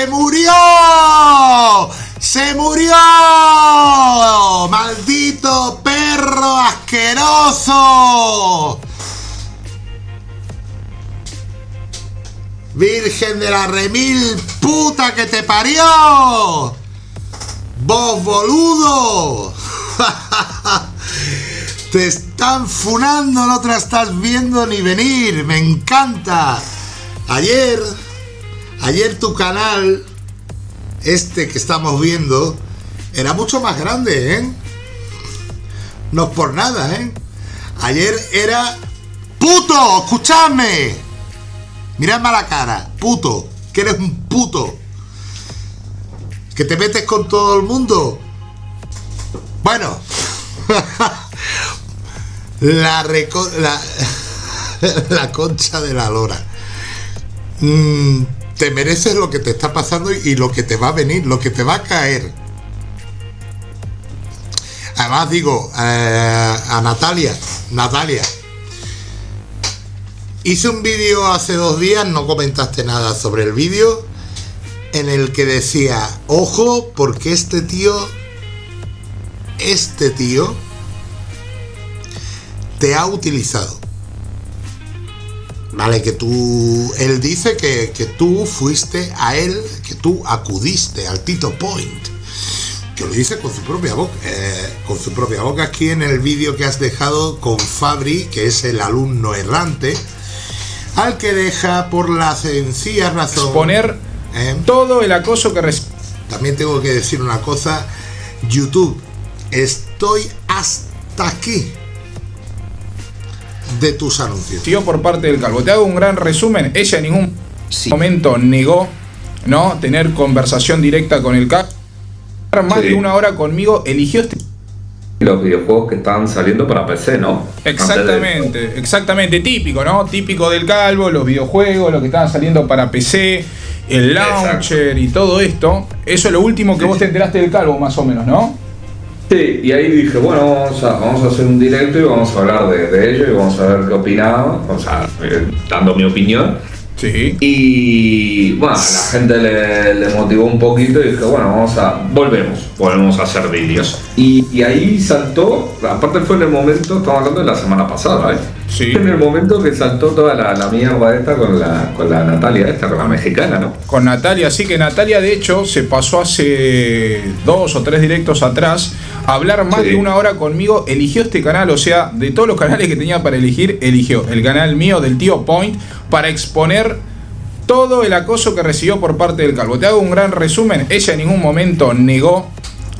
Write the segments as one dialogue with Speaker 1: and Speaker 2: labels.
Speaker 1: ¡Se murió! ¡Se murió! ¡Maldito perro asqueroso! Virgen de la remil puta que te parió. Vos boludo. te están funando, no te la estás viendo ni venir. Me encanta. Ayer, ayer tu canal, este que estamos viendo, era mucho más grande, ¿eh? No por nada, ¿eh? Ayer era... ¡Puto! ¡Escuchadme! Miradme a la cara, puto, que eres un puto. Que te metes con todo el mundo. Bueno. la, la, la concha de la lora. Mm, te mereces lo que te está pasando y lo que te va a venir, lo que te va a caer. Además digo, eh, a Natalia, Natalia, hice un vídeo hace dos días, no comentaste nada sobre el vídeo, en el que decía, ojo, porque este tío, este tío, te ha utilizado. Vale, que tú, él dice que, que tú fuiste a él, que tú acudiste al Tito Point que lo dice con su propia boca, eh, con su propia boca aquí en el vídeo que has dejado con Fabri, que es el alumno errante, al que deja por la sencilla razón...
Speaker 2: Exponer ¿eh? todo el acoso que
Speaker 1: También tengo que decir una cosa, YouTube, estoy hasta aquí de tus anuncios.
Speaker 2: Tío, por parte del calvo. Te hago un gran resumen. Ella en ningún momento negó no tener conversación directa con el calvo más de una hora conmigo, eligió este
Speaker 3: los videojuegos que estaban saliendo para PC, ¿no?
Speaker 2: Exactamente, exactamente, típico, ¿no? Típico del calvo, los videojuegos, los que estaban saliendo para PC, el launcher y todo esto. Eso es lo último que vos te enteraste del calvo, más o menos, ¿no?
Speaker 3: Sí, y ahí dije, bueno, vamos a, vamos a hacer un directo y vamos a hablar de, ello y vamos a ver qué opinaba, o sea, eh, dando mi opinión. Y bueno, la gente le, motivó un poquito y dije, bueno, vamos a, volvemos, volvemos a hacer vídeos. Y, ahí saltó, aparte fue en el momento, estamos hablando de la semana pasada, ¿eh? Sí. En el momento que saltó toda la, la mierda esta con la, con la Natalia esta, con la mexicana, ¿no?
Speaker 2: Con Natalia, sí que Natalia de hecho se pasó hace dos o tres directos atrás a hablar más de una hora conmigo, eligió este canal, o sea, de todos los canales que tenía para elegir, eligió el canal mío del tío Point para exponer todo el acoso que recibió por parte del calvo. Te hago un gran resumen, ella en ningún momento negó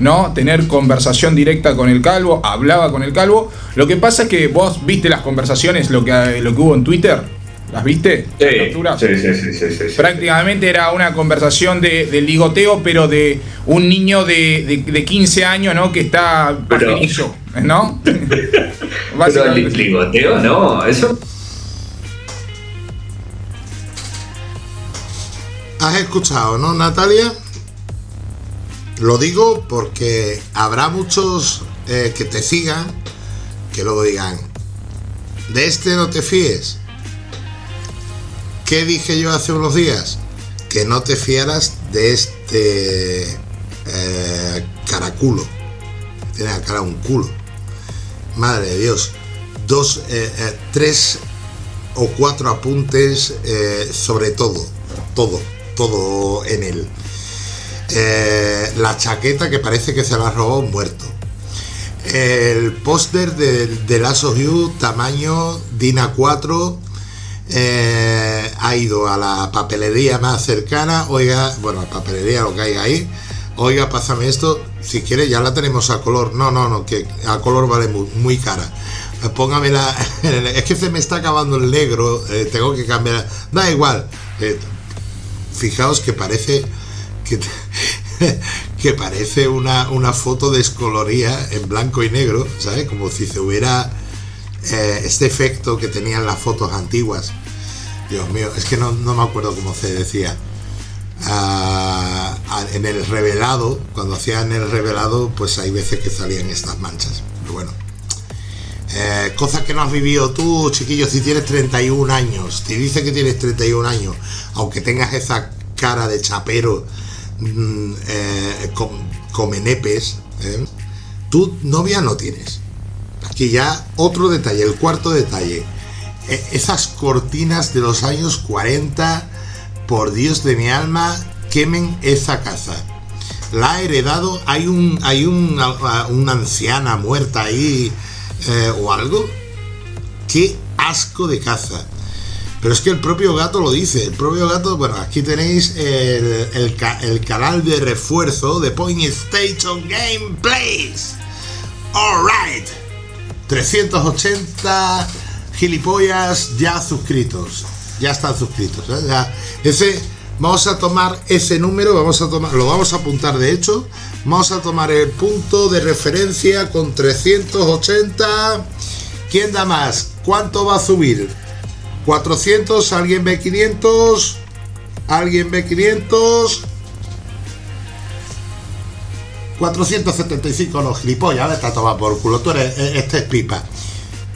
Speaker 2: ¿no? Tener conversación directa con el calvo, hablaba con el calvo. Lo que pasa es que vos viste las conversaciones, lo que, lo que hubo en Twitter. ¿Las viste?
Speaker 3: Sí, sí, sí, sí,
Speaker 2: Prácticamente era una conversación de, ligoteo, pero de un niño de, de, 15 años, ¿no? Que está
Speaker 3: pero, ¿no? pero ligoteo, no, eso...
Speaker 1: ¿Has escuchado, no, Natalia? Lo digo porque habrá muchos eh, que te sigan que luego digan, de este no te fíes. ¿Qué dije yo hace unos días? Que no te fiaras de este eh, caraculo. Tiene la cara un culo. Madre de Dios. Dos, eh, tres o cuatro apuntes sobre todo. Todo, todo en él. Eh, la chaqueta que parece que se la ha robado muerto. El póster de, de of You, tamaño DINA 4, eh, ha ido a la papelería más cercana, oiga, bueno, la papelería lo que hay ahí, oiga, pásame esto, si quiere ya la tenemos a color, no, no, no, que a color vale muy, cara. Póngame la, es que se me está acabando el negro, eh, tengo que cambiar, da igual, fijaos que parece que, parece una, una, foto descoloría en blanco y negro, ¿sabes? Como si se hubiera eh, este efecto que tenían las fotos antiguas. Dios mío, es que no, me acuerdo cómo se decía. Ah, en el revelado, cuando hacían el revelado, pues hay veces que salían estas manchas. Bueno. Eh, cosas que no has vivido tú, chiquillo, si tienes 31 años, te dice que tienes 31 años, aunque tengas esa cara de chapero mm, eh, con, come nepes, ¿eh? tú novia no tienes. Aquí ya otro detalle, el cuarto detalle. E, esas cortinas de los años 40, por Dios de mi alma, quemen esa casa. La ha heredado, hay un hay una, una anciana muerta ahí eh, o algo. Qué asco de caza. Pero es que el propio gato lo dice. El propio gato, bueno, aquí tenéis el, el, canal de refuerzo de Point Station Gameplays. Alright. 380 gilipollas ya suscritos. Ya están suscritos. ¿eh? ese, vamos a tomar ese número, vamos a tomar, lo vamos a apuntar de hecho. Vamos a tomar el punto de referencia con 380. ¿Quién da más? ¿Cuánto va a subir? 400, alguien ve 500, alguien ve 500. 475 no, gilipollas, está tomado por culo, tú eres, e, este es pipa.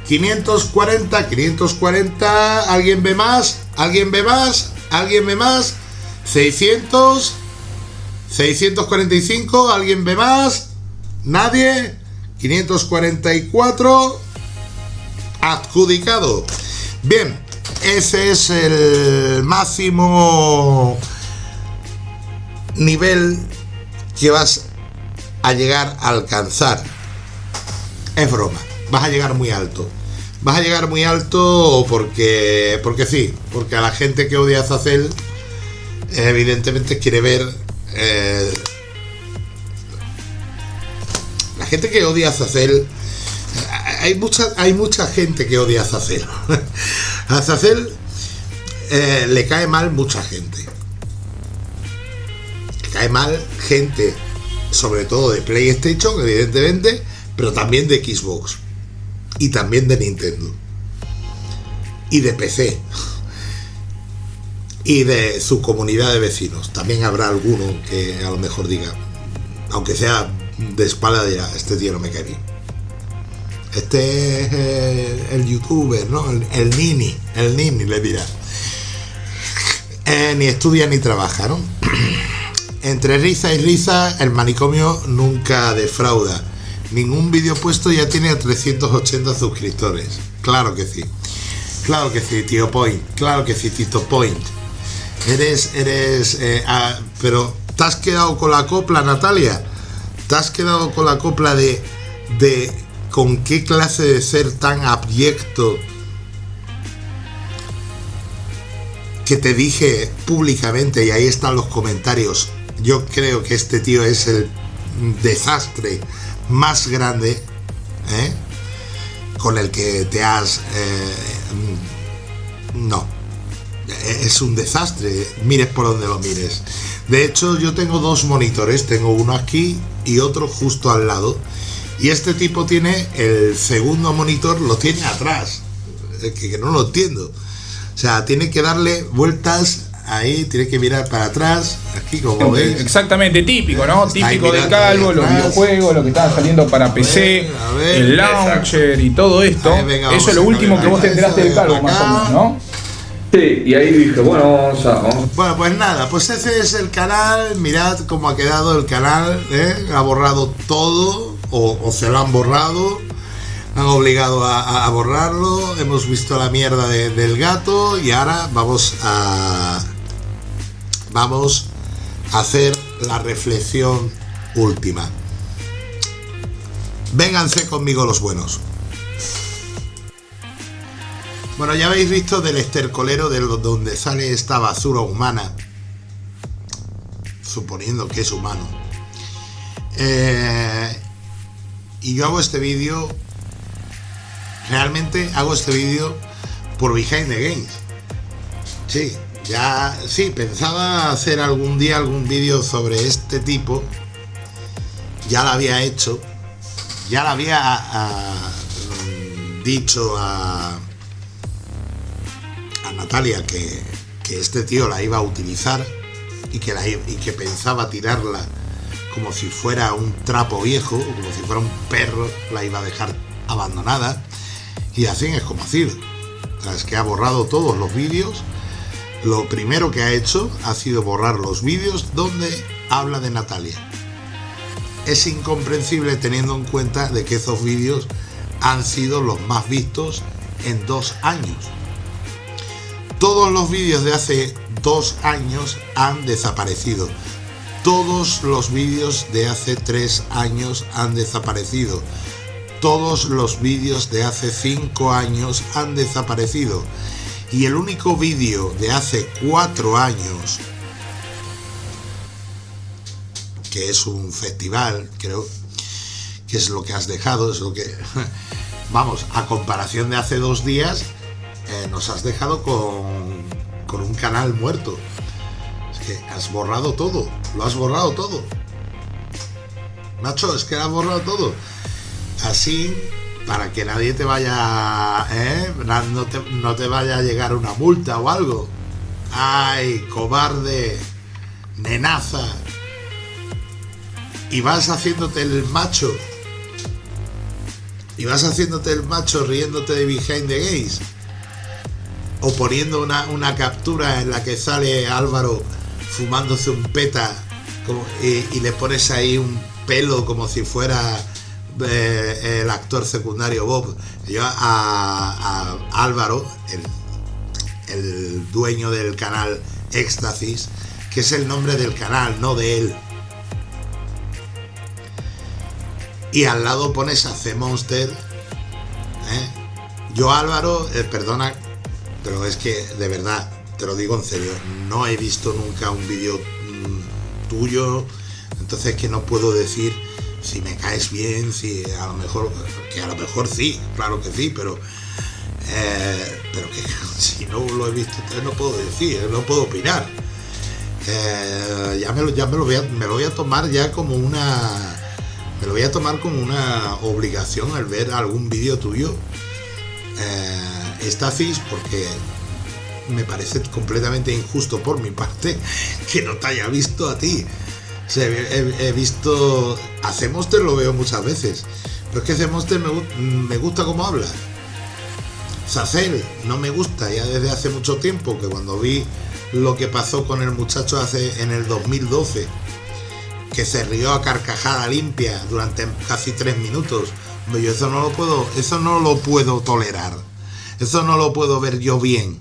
Speaker 1: 540, 540, alguien ve más, alguien ve más, alguien ve más. 600, 645, alguien ve más, nadie. 544, adjudicado. Bien, ese es el máximo nivel que vas a llegar a alcanzar. Es broma, vas a llegar muy alto. Vas a llegar muy alto porque, porque sí, porque a la gente que odia a evidentemente quiere ver. Eh, la gente que odia a hay mucha, hay mucha gente que odia a Zacel. a Zacel eh, le cae mal mucha gente. Le cae mal gente, sobre todo de PlayStation, evidentemente, pero también de Xbox. Y también de Nintendo. Y de PC. Y de su comunidad de vecinos. También habrá alguno que a lo mejor diga, aunque sea de espalda, dirá, este tío no me cae bien. Este es el, youtuber, ¿no? El, nini, el nini le dirá. Eh, ni estudia ni trabaja, ¿no? Entre risa y risa, el manicomio nunca defrauda. Ningún vídeo puesto ya tiene 380 suscriptores. Claro que sí. Claro que sí, tío Point. Claro que sí, Tito Point. Eres, eres... Eh, ah, pero, ¿te has quedado con la copla, Natalia? ¿Te has quedado con la copla de... de con qué clase de ser tan abyecto que te dije públicamente, y ahí están los comentarios, yo creo que este tío es el desastre más grande ¿eh? con el que te has... Eh, no, es un desastre, mires por donde lo mires. De hecho, yo tengo dos monitores, tengo uno aquí y otro justo al lado y este tipo tiene el segundo monitor, lo tiene atrás. Que, no lo entiendo. O sea, tiene que darle vueltas ahí, tiene que mirar para atrás, aquí como veis.
Speaker 2: Exactamente, típico, ¿no? típico del calvo, los videojuegos, lo que están saliendo para PC, el launcher y todo esto. Eso es lo último que vos te enteraste del calvo, más o menos, ¿no?
Speaker 3: Sí, y ahí dije, bueno, vamos a,
Speaker 1: Bueno, pues nada, pues ese es el canal, mirad cómo ha quedado el canal, ¿eh? ha borrado todo, o, se lo han borrado, han obligado a, borrarlo, hemos visto la mierda del gato y ahora vamos a vamos a hacer la reflexión última. Vénganse conmigo los buenos. Bueno, ya habéis visto del estercolero de donde sale esta basura humana, suponiendo que es humano. Eh, y yo hago este vídeo, realmente hago este vídeo por Behind the Games. Sí, ya, sí, pensaba hacer algún día algún vídeo sobre este tipo. Ya lo había hecho. Ya lo había ah, dicho a, a Natalia que, que, este tío la iba a utilizar y que, y que pensaba tirarla como si fuera un trapo viejo, como si fuera un perro, la iba a dejar abandonada. Y así es como así. es que ha borrado todos los vídeos. lo primero que ha hecho ha sido borrar los vídeos donde habla de Natalia. Es incomprensible teniendo en cuenta de que esos vídeos han sido los más vistos en dos años. Todos los vídeos de hace dos años han desaparecido. Todos los vídeos de hace tres años han desaparecido. Todos los vídeos de hace cinco años han desaparecido. Y el único vídeo de hace cuatro años, que es un festival, creo que es lo que has dejado, es lo que... Vamos, a comparación de hace dos días, eh, nos has dejado con, con un canal muerto. Que has borrado todo, lo has borrado todo. Nacho, es que has borrado todo. Así, para que nadie te vaya, ¿eh? no, te, vaya a llegar una multa o algo. ¡Ay, cobarde! ¡Nenaza! Y vas haciéndote el macho. Y vas haciéndote el macho riéndote de Behind the Gays o poniendo una, captura en la que sale Álvaro fumándose un peta y, le pones ahí un pelo como si fuera eh, el actor secundario Bob. Yo a, Álvaro, el, el, dueño del canal Éxtasis, que es el nombre del canal, no de él. Y al lado pones a C Monster. ¿eh? Yo Álvaro, eh, perdona pero es que, de verdad, te lo digo en serio, no he visto nunca un vídeo mm, tuyo, entonces que no puedo decir si me caes bien, si a lo mejor, que a lo mejor sí, claro que sí, pero, eh, pero que si no lo he visto, no puedo decir, no puedo opinar. Eh, ya me lo, ya me lo, voy a, me lo voy a tomar ya como una me lo voy a tomar como una obligación al ver algún vídeo tuyo eh, Stasis porque me parece completamente injusto por mi parte que no te haya visto a ti. he, visto. hacemos te lo veo muchas veces. Pero es que hacemos me, me gusta cómo habla. Sacel no me gusta ya desde hace mucho tiempo, que cuando vi lo que pasó con el muchacho hace en el 2012, que se rió a carcajada limpia durante casi tres minutos. Yo eso no lo puedo, eso no lo puedo tolerar. Eso no lo puedo ver yo bien.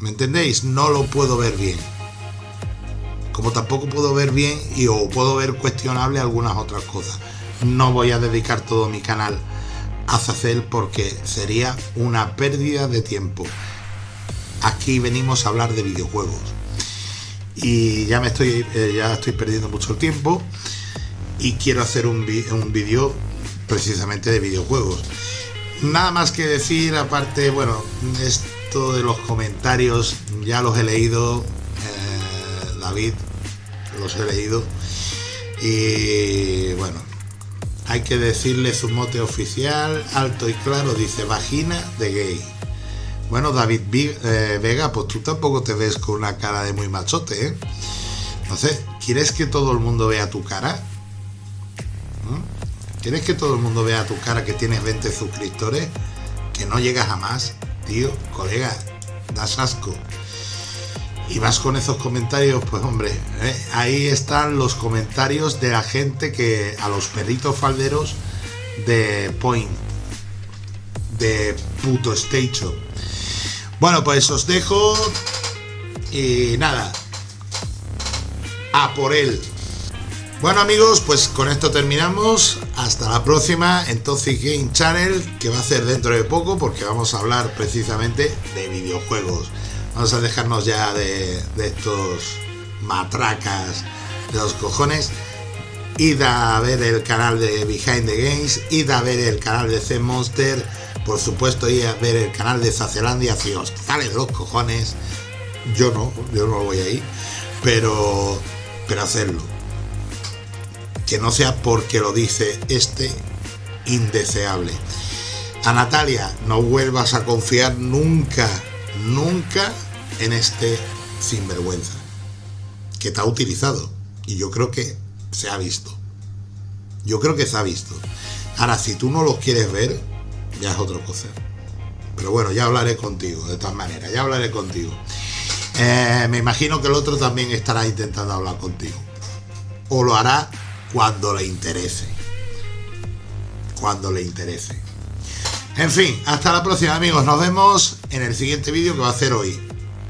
Speaker 1: ¿Me entendéis? No lo puedo ver bien. Como tampoco puedo ver bien y o puedo ver cuestionable algunas otras cosas. No voy a dedicar todo mi canal a Zacel porque sería una pérdida de tiempo. Aquí venimos a hablar de videojuegos. Y ya me estoy, eh, ya estoy perdiendo mucho tiempo y quiero hacer un, un vídeo precisamente de videojuegos. Nada más que decir, aparte, bueno, esto de los comentarios ya los he leído, eh, David, los he leído. Y bueno, hay que decirle su mote oficial, alto y claro, dice vagina de gay. Bueno, David eh, Vega, pues tú tampoco te ves con una cara de muy machote, ¿eh? Sé, ¿quieres que todo el mundo vea tu cara? ¿Quieres que todo el mundo vea tu cara que tienes 20 suscriptores? Que no llegas a más, tío, colega, das asco. Y vas con esos comentarios, pues hombre, ¿eh? ahí están los comentarios de la gente que a los perritos falderos de Point, de puto Station. Bueno, pues os dejo y nada, a por él. Bueno amigos, pues con esto terminamos. Hasta la próxima en Toxic Game Channel, que va a ser dentro de poco porque vamos a hablar precisamente de videojuegos. Vamos a dejarnos ya de, estos matracas de los cojones. Id a ver el canal de Behind the Games, id a ver el canal de Z Monster, por supuesto id a ver el canal de Zacelandia si os sale de los cojones. Yo no, yo no voy ahí, pero, pero hacerlo que no sea porque lo dice este indeseable. A Natalia, no vuelvas a confiar nunca, nunca en este sinvergüenza que te ha utilizado. Y yo creo que se ha visto. Yo creo que se ha visto. Ahora, si tú no lo quieres ver, ya es otra cosa. Pero bueno, ya hablaré contigo, de todas maneras, ya hablaré contigo. Eh, me imagino que el otro también estará intentando hablar contigo. O lo hará cuando le interese. Cuando le interese. En fin, hasta la próxima amigos. Nos vemos en el siguiente vídeo que va a hacer hoy.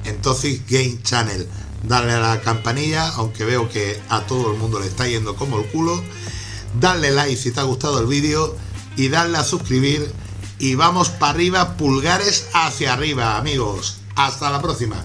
Speaker 1: En Toxic Game Channel. Darle a la campanilla, aunque veo que a todo el mundo le está yendo como el culo. Darle like si te ha gustado el vídeo. Y darle a suscribir. Y vamos para arriba, pulgares hacia arriba, amigos. Hasta la próxima.